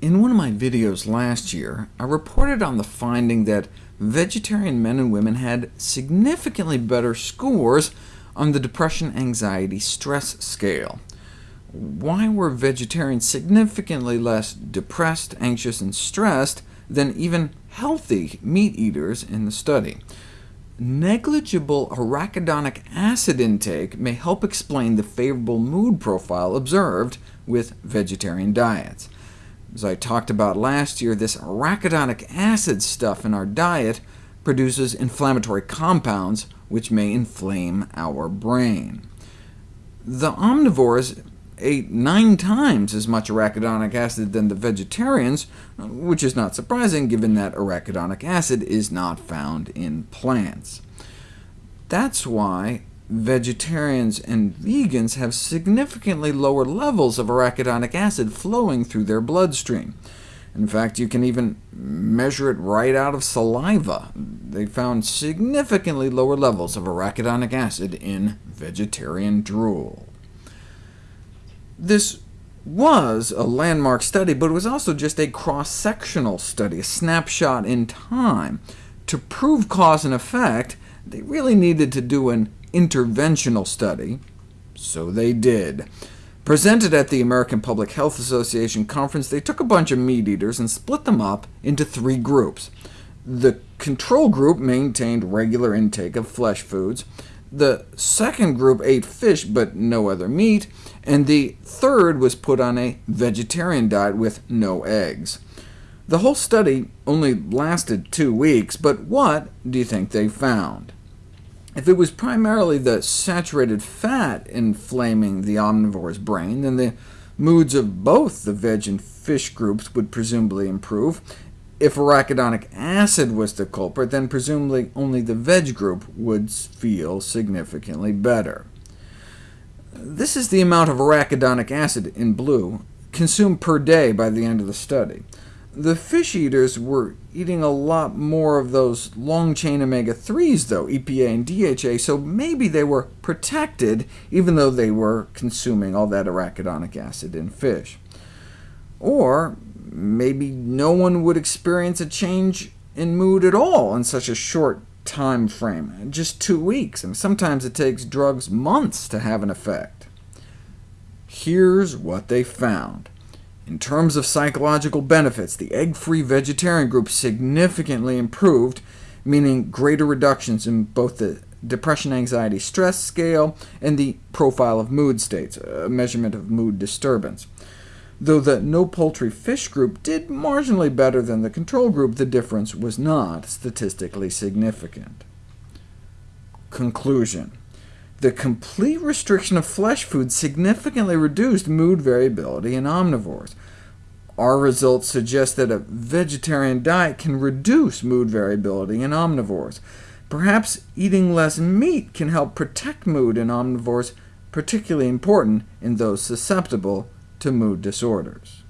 In one of my videos last year, I reported on the finding that vegetarian men and women had significantly better scores on the Depression Anxiety Stress Scale. Why were vegetarians significantly less depressed, anxious, and stressed than even healthy meat eaters in the study? Negligible arachidonic acid intake may help explain the favorable mood profile observed with vegetarian diets. As I talked about last year, this arachidonic acid stuff in our diet produces inflammatory compounds, which may inflame our brain. The omnivores ate nine times as much arachidonic acid than the vegetarians, which is not surprising given that arachidonic acid is not found in plants. That's why vegetarians and vegans have significantly lower levels of arachidonic acid flowing through their bloodstream. In fact, you can even measure it right out of saliva. They found significantly lower levels of arachidonic acid in vegetarian drool. This was a landmark study, but it was also just a cross-sectional study, a snapshot in time. To prove cause and effect, they really needed to do an interventional study, so they did. Presented at the American Public Health Association conference, they took a bunch of meat eaters and split them up into three groups. The control group maintained regular intake of flesh foods, the second group ate fish but no other meat, and the third was put on a vegetarian diet with no eggs. The whole study only lasted two weeks, but what do you think they found? If it was primarily the saturated fat inflaming the omnivore's brain, then the moods of both the veg and fish groups would presumably improve. If arachidonic acid was the culprit, then presumably only the veg group would feel significantly better. This is the amount of arachidonic acid in blue consumed per day by the end of the study. The fish eaters were eating a lot more of those long-chain omega-3s, though, EPA and DHA, so maybe they were protected, even though they were consuming all that arachidonic acid in fish. Or maybe no one would experience a change in mood at all in such a short time frame, just two weeks, and sometimes it takes drugs months to have an effect. Here's what they found. In terms of psychological benefits, the egg-free vegetarian group significantly improved, meaning greater reductions in both the depression anxiety stress scale and the profile of mood states, a measurement of mood disturbance. Though the no poultry fish group did marginally better than the control group, the difference was not statistically significant. Conclusion the complete restriction of flesh food significantly reduced mood variability in omnivores. Our results suggest that a vegetarian diet can reduce mood variability in omnivores. Perhaps eating less meat can help protect mood in omnivores, particularly important in those susceptible to mood disorders.